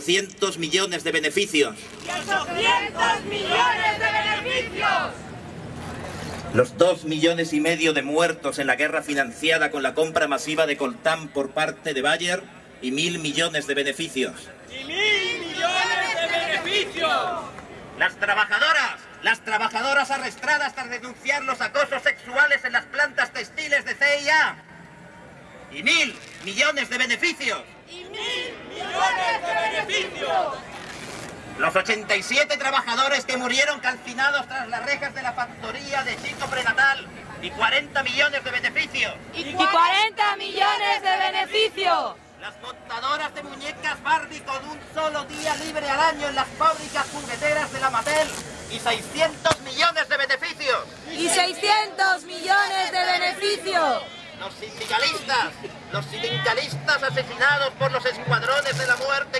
200 millones de beneficios. ¡Y 800 millones de beneficios! Los dos millones y medio de muertos en la guerra financiada con la compra masiva de Coltán por parte de Bayer y mil millones de beneficios. ¡Y mil millones de beneficios! Las trabajadoras, las trabajadoras arrestadas tras denunciar los acosos sexuales en las plantas textiles de CIA. Y mil millones de beneficios. ¡Y mil millones de beneficios! Los 87 trabajadores que murieron calcinados tras las rejas de la factoría de Chico Prenatal y 40 millones de beneficios. Y 40 millones de beneficios. Las montadoras de muñecas Barbie con un solo día libre al año en las fábricas jugueteras de la Mattel y 600 millones de beneficios. Y 600 millones de beneficios. Los sindicalistas, los sindicalistas asesinados por los escuadrones de la muerte